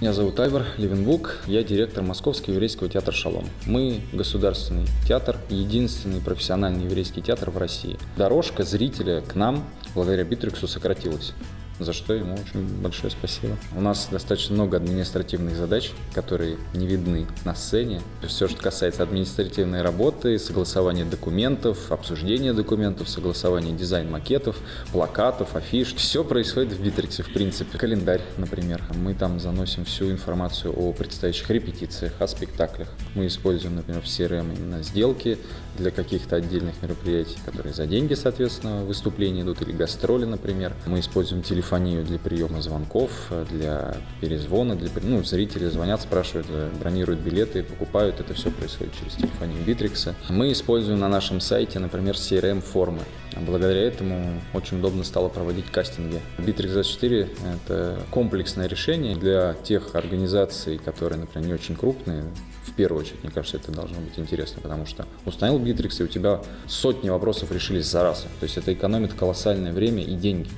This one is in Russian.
Меня зовут Айвар Левенбук, я директор Московского еврейского театра «Шалом». Мы государственный театр, единственный профессиональный еврейский театр в России. Дорожка зрителя к нам благодаря Битриксу сократилась за что ему очень большое спасибо. У нас достаточно много административных задач, которые не видны на сцене. Все, что касается административной работы, согласования документов, обсуждения документов, согласования дизайн-макетов, плакатов, афиш, все происходит в Битриксе, в принципе. Календарь, например. Мы там заносим всю информацию о предстоящих репетициях, о спектаклях. Мы используем, например, в CRM именно сделки для каких-то отдельных мероприятий, которые за деньги, соответственно, выступления идут, или гастроли, например. Мы используем телефон телефонию для приема звонков, для перезвона, для, ну, зрители звонят, спрашивают, э, бронируют билеты, покупают, это все происходит через телефонию Битрикса. Мы используем на нашем сайте, например, CRM-формы. Благодаря этому очень удобно стало проводить кастинги. Bittrex 24 – это комплексное решение для тех организаций, которые, например, не очень крупные, в первую очередь, мне кажется, это должно быть интересно, потому что установил Bittrex, и у тебя сотни вопросов решились за раз. То есть это экономит колоссальное время и деньги.